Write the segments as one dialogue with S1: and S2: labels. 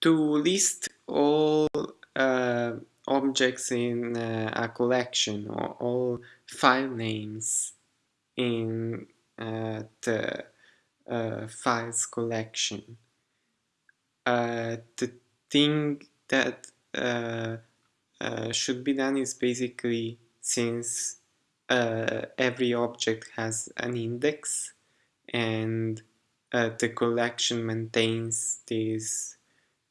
S1: to list all uh, objects in uh, a collection or all file names in uh, the uh, files collection. Uh, the thing that uh, should be done is basically since every object has an index and the collection maintains this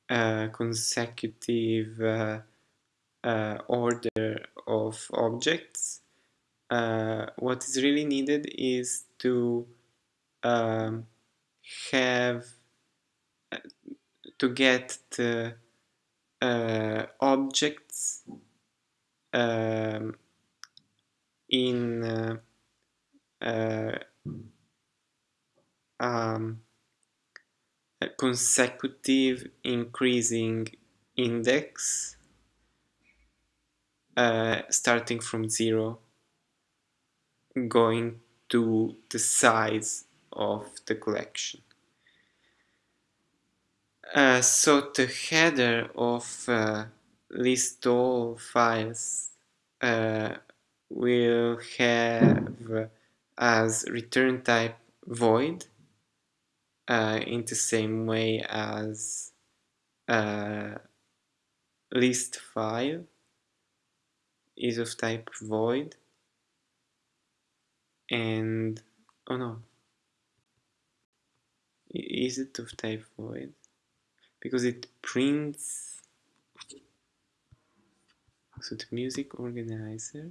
S1: consecutive uh, uh, order of objects, uh, what is really needed is to um, have to get the uh, objects um, in uh, uh, um, consecutive increasing index uh, starting from zero going to the size of the collection. Uh, so the header of uh, list all files uh, will have as return type void uh, in the same way as uh, list file is of type void and oh no is it of type void because it prints so the music organizer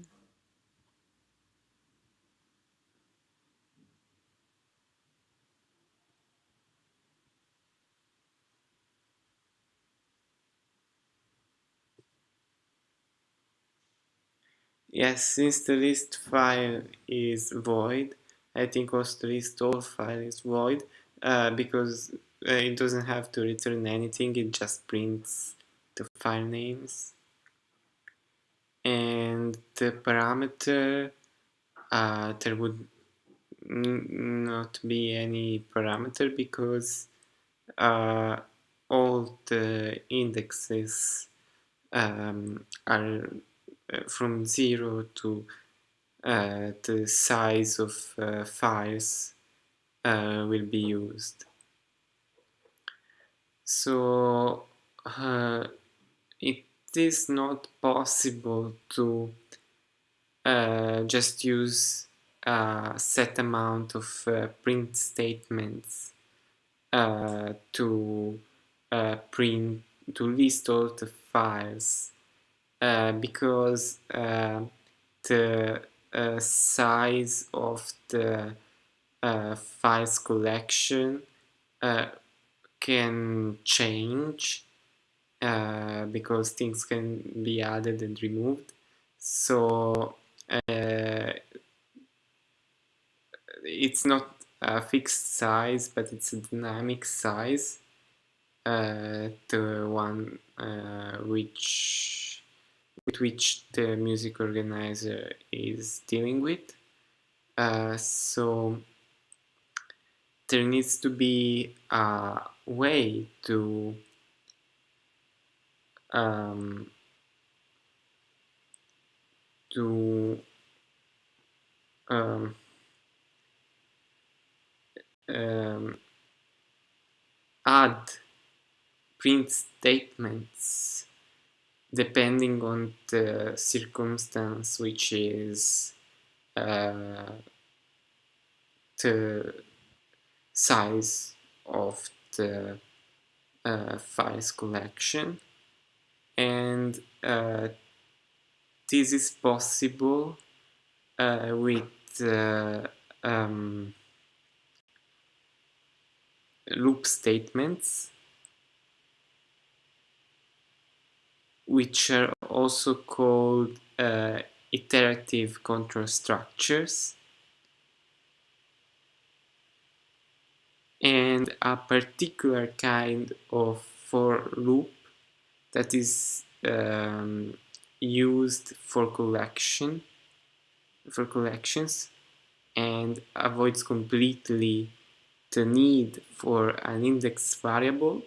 S1: Yes, since the list file is void, I think also the list all file is void uh, because uh, it doesn't have to return anything, it just prints the file names. And the parameter, uh, there would not be any parameter because uh, all the indexes um, are from 0 to uh, the size of uh, files will be used. So it is not possible to uh, just use a set amount of uh, print statements uh, to print to list all the files uh, because uh, the uh, size of the files collection can change because things can be added and removed. So it's not a fixed size but it's a dynamic size uh, the one uh, which with which the music organizer is dealing with. Uh, so there needs to be a way to um, to um, um, add print statements depending on the circumstance which is uh, the size of the uh, files collection. And uh, this is possible uh, with um, loop statements which are also called uh, iterative control structures. And a particular kind of for loop that is um, used for collection for collections and avoids completely the need for an index variable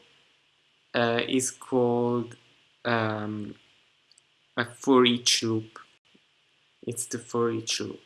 S1: uh, is called um, a for each loop. It's the for each loop.